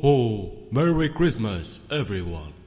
ho! Merry Christmas, everyone!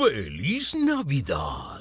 ¡Feliz Navidad!